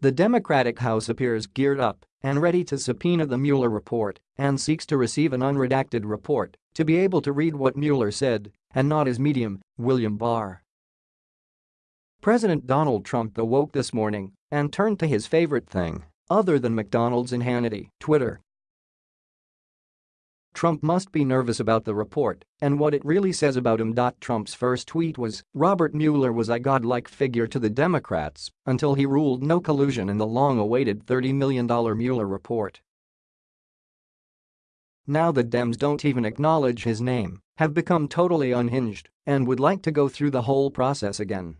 The Democratic House appears geared up and ready to subpoena the Mueller report and seeks to receive an unredacted report to be able to read what Mueller said and not his medium, William Barr. President Donald Trump awoke this morning and turned to his favorite thing, other than McDonald's and Hannity, Twitter. Trump must be nervous about the report and what it really says about him. Trump's first tweet was, Robert Mueller was a godlike figure to the Democrats until he ruled no collusion in the long-awaited $30 million Mueller report. Now the Dems don't even acknowledge his name, have become totally unhinged, and would like to go through the whole process again.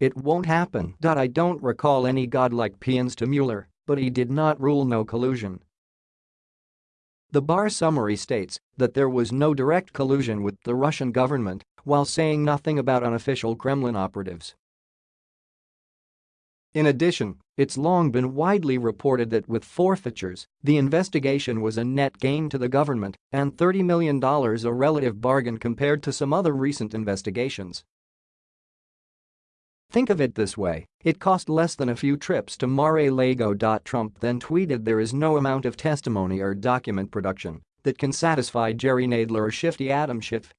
It won't happen. I don't recall any godlike paeans to Mueller, but he did not rule no collusion the Barr summary states that there was no direct collusion with the Russian government while saying nothing about unofficial Kremlin operatives. In addition, it's long been widely reported that with forfeitures, the investigation was a net gain to the government and $30 million a relative bargain compared to some other recent investigations. Think of it this way, it cost less than a few trips to Mar-a-Lago. Trump then tweeted there is no amount of testimony or document production that can satisfy Jerry Nadler or shifty Adam Schiff.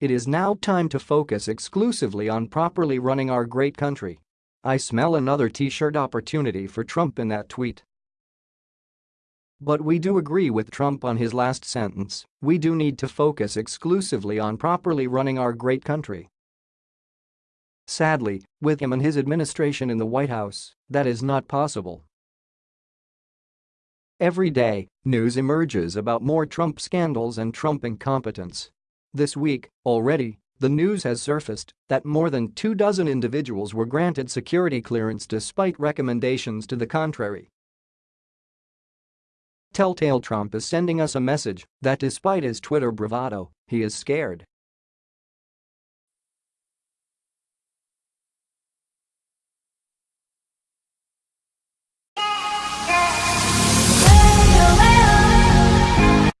It is now time to focus exclusively on properly running our great country. I smell another t-shirt opportunity for Trump in that tweet. But we do agree with Trump on his last sentence, we do need to focus exclusively on properly running our great country. Sadly, with him and his administration in the White House, that is not possible. Every day, news emerges about more Trump scandals and Trump incompetence. This week, already, the news has surfaced that more than two dozen individuals were granted security clearance despite recommendations to the contrary. Telltale Trump is sending us a message that despite his Twitter bravado, he is scared.